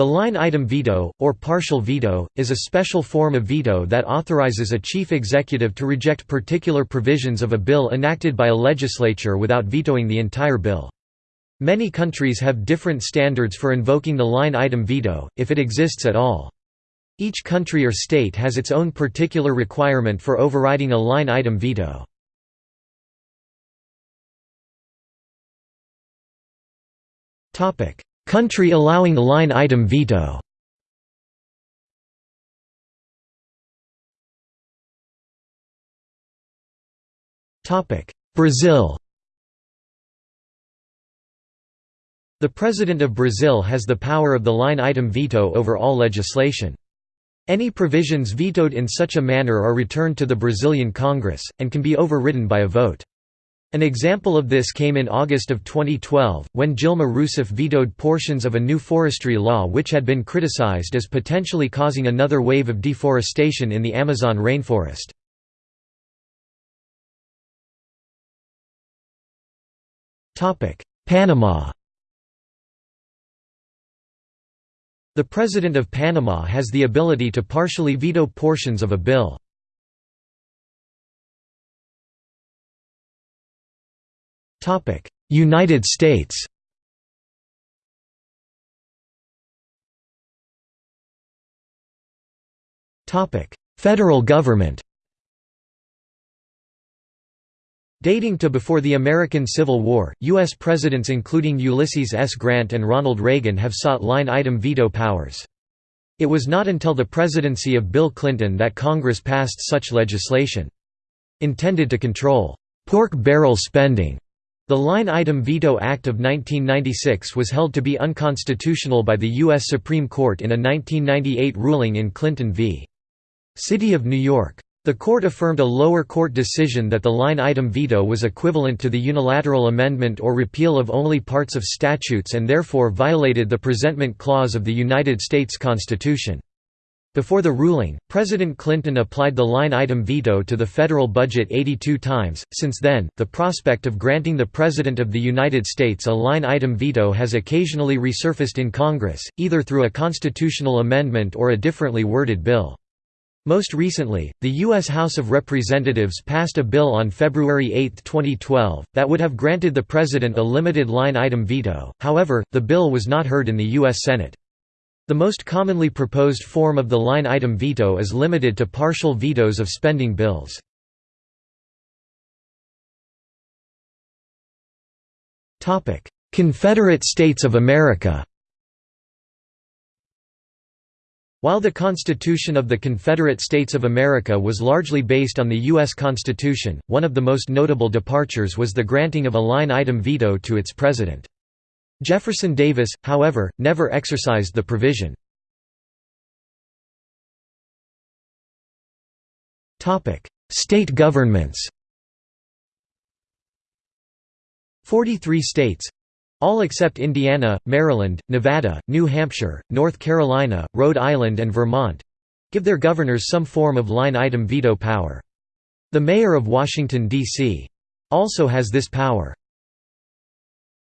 The line item veto, or partial veto, is a special form of veto that authorizes a chief executive to reject particular provisions of a bill enacted by a legislature without vetoing the entire bill. Many countries have different standards for invoking the line item veto, if it exists at all. Each country or state has its own particular requirement for overriding a line item veto. Country allowing line item veto Brazil The President of Brazil has the power of the line item veto over all legislation. Any provisions vetoed in such a manner are returned to the Brazilian Congress, and can be overridden by a vote. An example of this came in August of 2012, when Dilma Rousseff vetoed portions of a new forestry law which had been criticized as potentially causing another wave of deforestation in the Amazon rainforest. Panama The President of Panama has the ability to partially veto portions of a bill. United States Topic: Federal government Dating to before the American Civil War, U.S. presidents including Ulysses S. Grant and Ronald Reagan have sought line-item veto powers. It was not until the presidency of Bill Clinton that Congress passed such legislation. Intended to control «pork barrel spending», the Line-Item Veto Act of 1996 was held to be unconstitutional by the U.S. Supreme Court in a 1998 ruling in Clinton v. City of New York. The court affirmed a lower court decision that the line-item veto was equivalent to the unilateral amendment or repeal of only parts of statutes and therefore violated the Presentment Clause of the United States Constitution. Before the ruling, President Clinton applied the line-item veto to the federal budget 82 times. Since then, the prospect of granting the President of the United States a line-item veto has occasionally resurfaced in Congress, either through a constitutional amendment or a differently worded bill. Most recently, the U.S. House of Representatives passed a bill on February 8, 2012, that would have granted the President a limited line-item veto, however, the bill was not heard in the U.S. Senate. The most commonly proposed form of the line-item veto is limited to partial vetoes of spending bills. Confederate States of America While the Constitution of the Confederate States of America was largely based on the U.S. Constitution, one of the most notable departures was the granting of a line-item veto to its president. Jefferson Davis, however, never exercised the provision. State governments 43 states all except Indiana, Maryland, Nevada, New Hampshire, North Carolina, Rhode Island and Vermont—give their governors some form of line-item veto power. The mayor of Washington, D.C. also has this power.